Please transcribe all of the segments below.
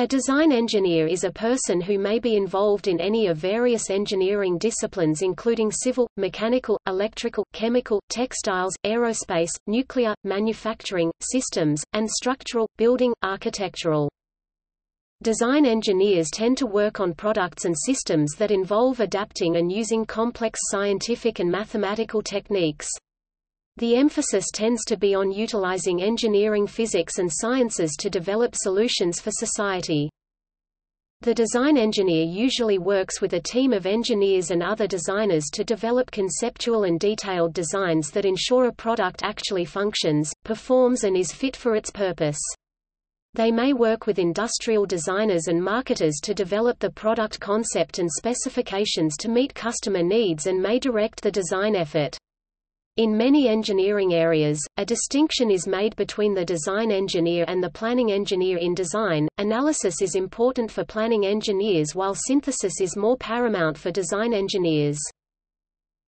A design engineer is a person who may be involved in any of various engineering disciplines including civil, mechanical, electrical, chemical, textiles, aerospace, nuclear, manufacturing, systems, and structural, building, architectural. Design engineers tend to work on products and systems that involve adapting and using complex scientific and mathematical techniques. The emphasis tends to be on utilizing engineering physics and sciences to develop solutions for society. The design engineer usually works with a team of engineers and other designers to develop conceptual and detailed designs that ensure a product actually functions, performs and is fit for its purpose. They may work with industrial designers and marketers to develop the product concept and specifications to meet customer needs and may direct the design effort. In many engineering areas, a distinction is made between the design engineer and the planning engineer in design. Analysis is important for planning engineers while synthesis is more paramount for design engineers.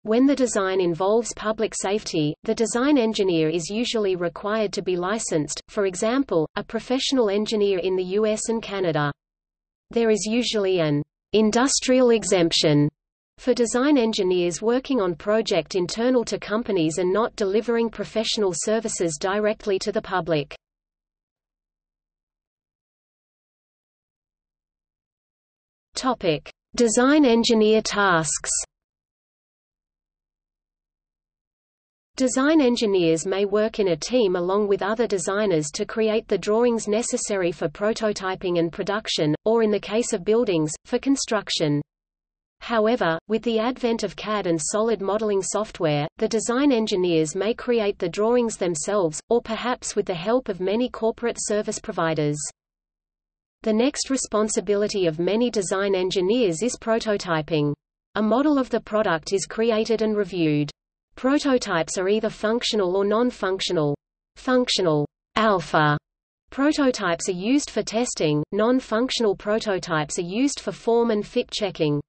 When the design involves public safety, the design engineer is usually required to be licensed, for example, a professional engineer in the US and Canada. There is usually an industrial exemption for design engineers working on project internal to companies and not delivering professional services directly to the public. Topic: Design engineer tasks. Design engineers may work in a team along with other designers to create the drawings necessary for prototyping and production, or in the case of buildings, for construction. However, with the advent of CAD and solid modeling software, the design engineers may create the drawings themselves, or perhaps with the help of many corporate service providers. The next responsibility of many design engineers is prototyping. A model of the product is created and reviewed. Prototypes are either functional or non-functional. Functional alpha prototypes are used for testing, non-functional prototypes are used for form and fit checking.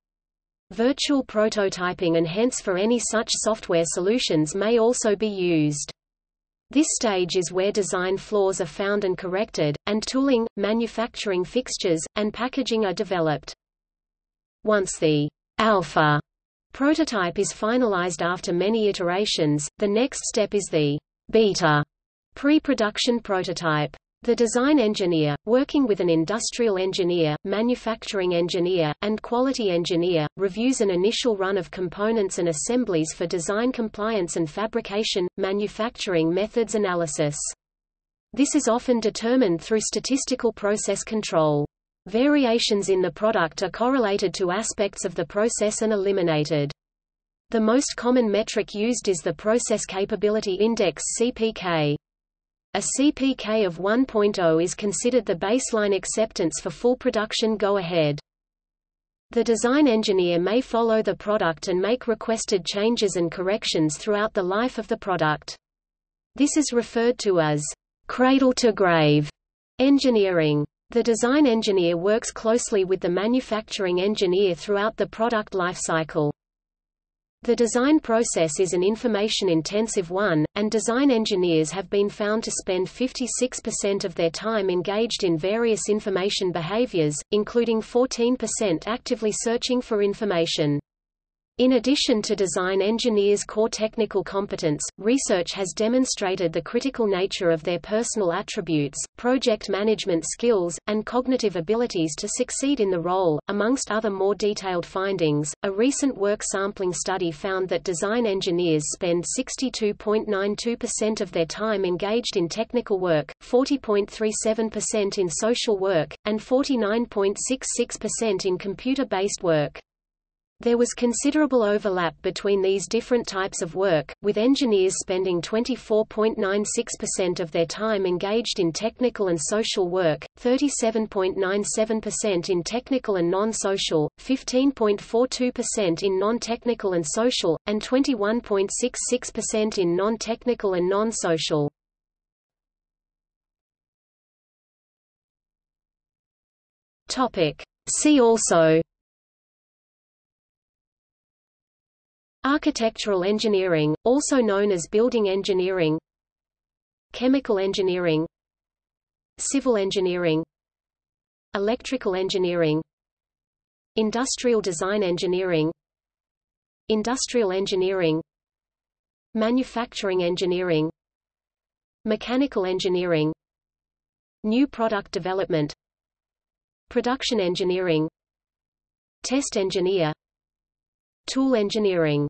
Virtual prototyping and hence for any such software solutions may also be used. This stage is where design flaws are found and corrected, and tooling, manufacturing fixtures, and packaging are developed. Once the alpha prototype is finalized after many iterations, the next step is the beta pre-production prototype. The design engineer, working with an industrial engineer, manufacturing engineer, and quality engineer, reviews an initial run of components and assemblies for design compliance and fabrication, manufacturing methods analysis. This is often determined through statistical process control. Variations in the product are correlated to aspects of the process and eliminated. The most common metric used is the Process Capability Index CPK. A CPK of 1.0 is considered the baseline acceptance for full production go-ahead. The design engineer may follow the product and make requested changes and corrections throughout the life of the product. This is referred to as cradle-to-grave engineering. The design engineer works closely with the manufacturing engineer throughout the product lifecycle. The design process is an information-intensive one, and design engineers have been found to spend 56% of their time engaged in various information behaviors, including 14% actively searching for information. In addition to design engineers' core technical competence, research has demonstrated the critical nature of their personal attributes, project management skills, and cognitive abilities to succeed in the role. Amongst other more detailed findings, a recent work sampling study found that design engineers spend 62.92% of their time engaged in technical work, 40.37% in social work, and 49.66% in computer-based work. There was considerable overlap between these different types of work, with engineers spending 24.96% of their time engaged in technical and social work, 37.97% in technical and non-social, 15.42% in non-technical and social, and 21.66% in non-technical and non-social. See also Architectural engineering, also known as building engineering. Chemical engineering. Civil engineering. Electrical engineering. Industrial design engineering. Industrial engineering. Manufacturing engineering. Mechanical engineering. New product development. Production engineering. Test engineer Tool engineering